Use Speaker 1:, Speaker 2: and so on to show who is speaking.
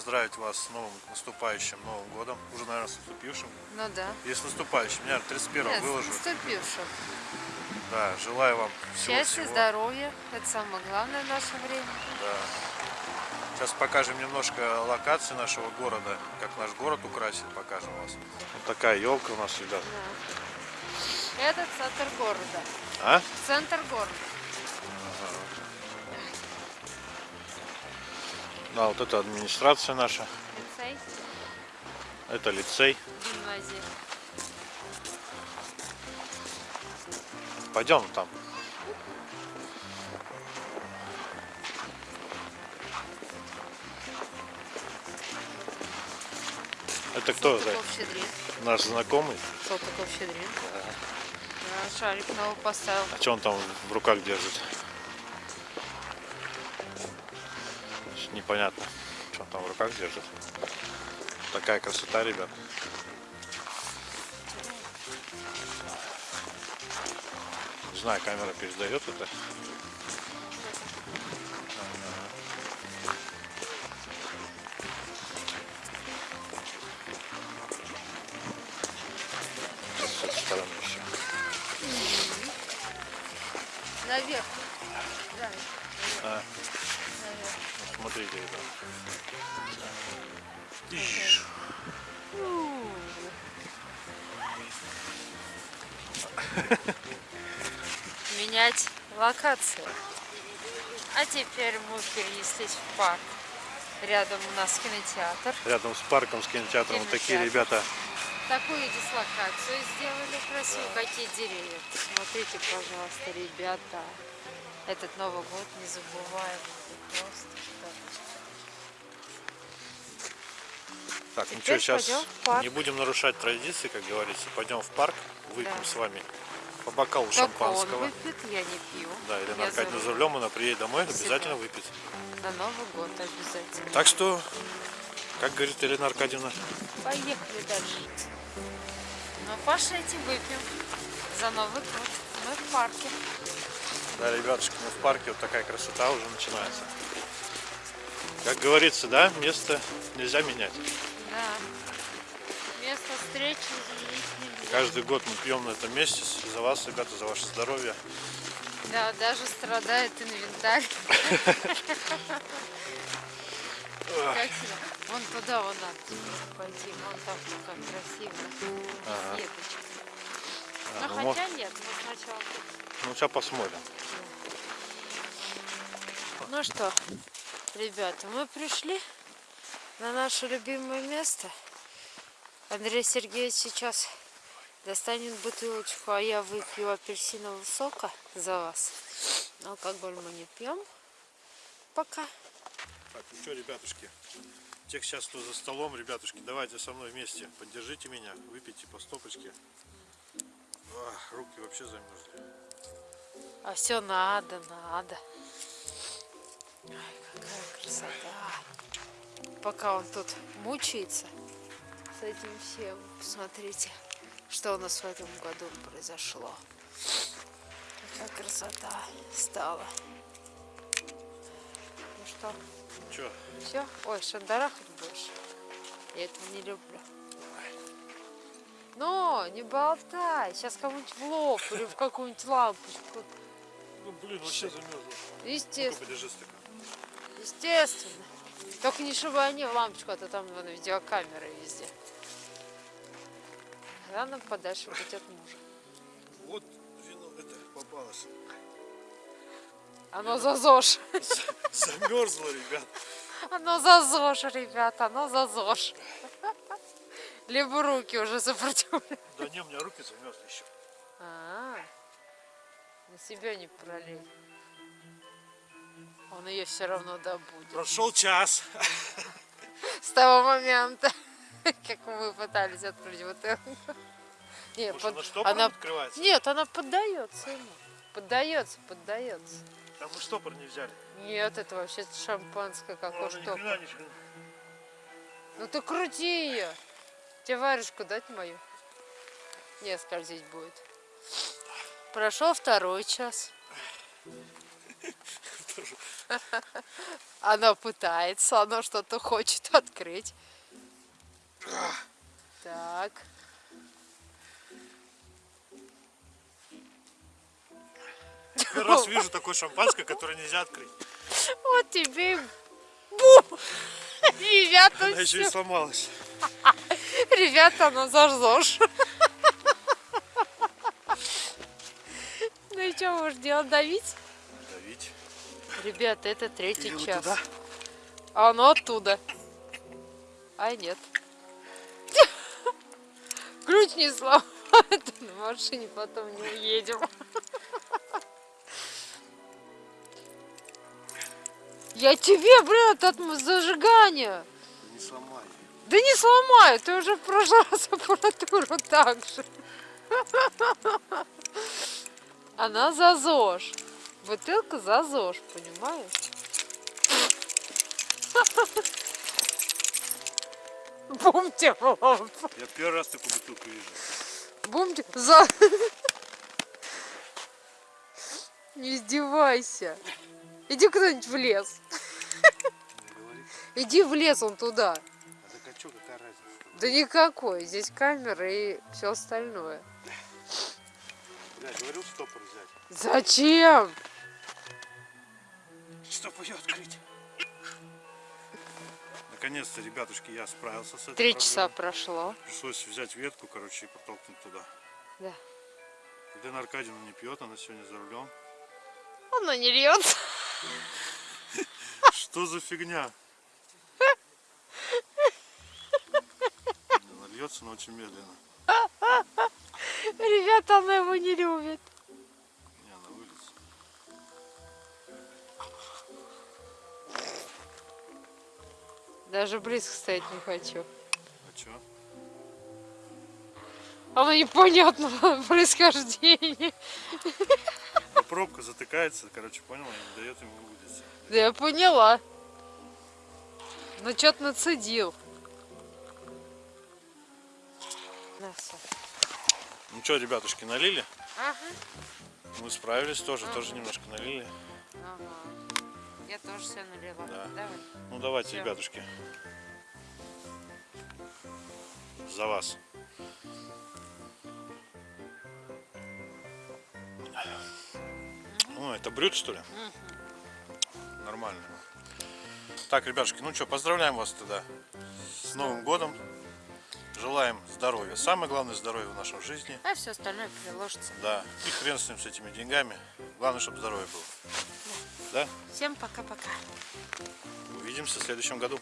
Speaker 1: поздравить вас с новым наступающим Новым годом. Уже, наверное, с наступившим.
Speaker 2: Ну да.
Speaker 1: И с наступающим. Я 31
Speaker 2: Нет,
Speaker 1: выложу.
Speaker 2: с наступившим.
Speaker 1: Да, желаю вам всего
Speaker 2: Счастья,
Speaker 1: всего.
Speaker 2: здоровья. Это самое главное в наше время.
Speaker 1: Да. Сейчас покажем немножко локации нашего города, как наш город украсит, покажем вас. Вот такая елка у нас, ребят.
Speaker 2: Да. Это центр города.
Speaker 1: А?
Speaker 2: Центр города.
Speaker 1: Да, вот это администрация наша,
Speaker 2: Лицей,
Speaker 1: это лицей.
Speaker 2: гимназия.
Speaker 1: Пойдем там. Это кто?
Speaker 2: Салтыков-Щедрин.
Speaker 1: Наш знакомый?
Speaker 2: Салтыков-Щедрин. Да, шарик новый поставил.
Speaker 1: А что он там в руках держит? Непонятно, что он там в руках держит. Такая красота, ребят. Не знаю, камера передает это.
Speaker 2: Наверх. Да,
Speaker 1: А,
Speaker 2: наверх.
Speaker 1: Смотрите. Ишь.
Speaker 2: Менять локацию. А теперь мы перенеслись в парк. Рядом у нас кинотеатр.
Speaker 1: Рядом с парком, с кинотеатром вот такие
Speaker 2: Кинотеатр.
Speaker 1: ребята.
Speaker 2: Такую дислокацию сделали красиво. Какие деревья. Смотрите, пожалуйста, ребята. Этот Новый год не
Speaker 1: Так, ну
Speaker 2: Теперь
Speaker 1: что, сейчас не будем нарушать традиции, как говорится. Пойдем в парк, выпьем
Speaker 2: Да.
Speaker 1: с вами по бокалу
Speaker 2: Только он
Speaker 1: шампанского.
Speaker 2: выпьет, я не пью.
Speaker 1: Да, Елена Аркадьевна
Speaker 2: за
Speaker 1: рулем, она приедет домой,
Speaker 2: Всегда.
Speaker 1: обязательно выпьет.
Speaker 2: На Новый год обязательно.
Speaker 1: Так что, как говорит Елена Аркадьевна,
Speaker 2: Поехали дальше. Ну, пошлите, выпьем за Новый год. Мы в парке.
Speaker 1: Да, ребятушки, мы в парке, вот такая красота уже начинается. Как говорится, да, место нельзя менять.
Speaker 2: Да. Место встречи изменить нельзя.
Speaker 1: Каждый год мы пьем на этом месте за вас, ребята, за ваше здоровье.
Speaker 2: Да, даже страдает инвентарь. Вон туда, вон надо пойти. Вон там как красиво.
Speaker 1: Ага. А,
Speaker 2: Ну
Speaker 1: ну,
Speaker 2: хотя нет, мы сначала.
Speaker 1: ну, сейчас посмотрим.
Speaker 2: Ну что, ребята, мы пришли на наше любимое место. Андрей Сергеевич сейчас достанет бутылочку, а я выпью апельсинового сока за вас. Алкоголь мы не пьем. Пока.
Speaker 1: Так, ну что, ребятушки, тех сейчас, кто за столом, ребятушки, давайте со мной вместе, поддержите меня, выпейте по стопочке. Ах, руки вообще замерзли.
Speaker 2: А все надо, надо. Ой, какая красота. Пока он тут мучается с этим всем, посмотрите, что у нас в этом году произошло. Какая красота стала. Ну что,
Speaker 1: Че,
Speaker 2: все? Ой, шандарахать больше. Я этого не люблю. Не болтай. Сейчас кому-нибудь в лоб или в какую-нибудь лампочку.
Speaker 1: ну блин, вообще замерзла.
Speaker 2: Естественно.
Speaker 1: подержи.
Speaker 2: Естественно. Только не чтобы они в лампочку, а то там вон, видеокамеры везде. Главное подальше быть от мужа.
Speaker 1: Вот вино это попалось.
Speaker 2: Оно за ЗОЖ.
Speaker 1: Замерзло, ребят.
Speaker 2: Оно за ЗОЖ, ребята, оно за ЗОЖ. Либо руки уже сопротивляют.
Speaker 1: Да не, у меня руки замерзли еще.
Speaker 2: А, на себя не пролей. Он ее все равно добудет.
Speaker 1: Прошел час.
Speaker 2: С того момента, как мы пытались открыть бутылку. Нет,
Speaker 1: Может,
Speaker 2: под-
Speaker 1: она штопором
Speaker 2: она
Speaker 1: открывается?
Speaker 2: Нет, она поддается ему. Поддается, поддается.
Speaker 1: Там мы штопор не взяли.
Speaker 2: Нет, это вообще шампанское, что.
Speaker 1: хрена, ни хрена.
Speaker 2: Ну ты крути ее. Тебе варежку дать мою? Не, скользить будет. Прошел второй час. Она пытается, она что-то хочет открыть. Так.
Speaker 1: Первый раз вижу такое шампанское, которое нельзя открыть.
Speaker 2: Вот тебе и бум! Ребята,
Speaker 1: Она еще и сломалась.
Speaker 2: Ребята, ну зажжешь. Ну и что будешь делать, давить?
Speaker 1: Давить.
Speaker 2: Ребята, это третий
Speaker 1: Или вот
Speaker 2: час.
Speaker 1: туда?
Speaker 2: А оно оттуда. А нет. Ключ не сломай, на машине потом не уедем. Я тебе, блин, от зажигания.
Speaker 1: Не сломай.
Speaker 2: Да не сломаю, ты уже в прошлый раз аппаратуру так же. Она за ЗОЖ. Бутылка за ЗОЖ, понимаешь? Бумте в лоб.
Speaker 1: Я первый раз такую бутылку вижу.
Speaker 2: Бумте за... Не издевайся. Иди куда-нибудь в лес. Иди в лес, он туда. Да никакой. Здесь камера и все остальное.
Speaker 1: Бля, говорил стопор взять.
Speaker 2: Зачем?
Speaker 1: Чтобы ее открыть. Наконец-то, ребятушки, я справился с этой
Speaker 2: Три часа прошло.
Speaker 1: Пришлось взять ветку, короче, и подтолкнуть туда.
Speaker 2: Да.
Speaker 1: Елена Аркадьевна не пьет, она сегодня за рулем.
Speaker 2: Оно не льется.
Speaker 1: Что за фигня? Она льется, но очень медленно.
Speaker 2: Ребята, она его не любит.
Speaker 1: Не, она выльется.
Speaker 2: Даже близко стоять не хочу.
Speaker 1: А чё?
Speaker 2: Оно непонятного происхождения.
Speaker 1: Ну, пробка затыкается, короче, понял, и не дает ему вылиться.
Speaker 2: Да я поняла. Ну что-то нацедил. На.
Speaker 1: Ну что, ребятушки, налили?
Speaker 2: Ага.
Speaker 1: Мы справились тоже, тоже немножко налили.
Speaker 2: Ага. Я тоже все налила.
Speaker 1: Да.
Speaker 2: Давай.
Speaker 1: Ну давайте,
Speaker 2: Всё.
Speaker 1: ребятушки. За вас. Ну, это брют, что ли? Нормально. Так, ребятушки, ну что, поздравляем вас тогда с Новым годом. Желаем здоровья. Самое главное здоровье в нашей жизни.
Speaker 2: А все остальное приложится.
Speaker 1: Да. И хрен с ним, с этими деньгами. Главное, чтобы здоровье было. Да?
Speaker 2: Всем пока-пока.
Speaker 1: Увидимся в следующем году.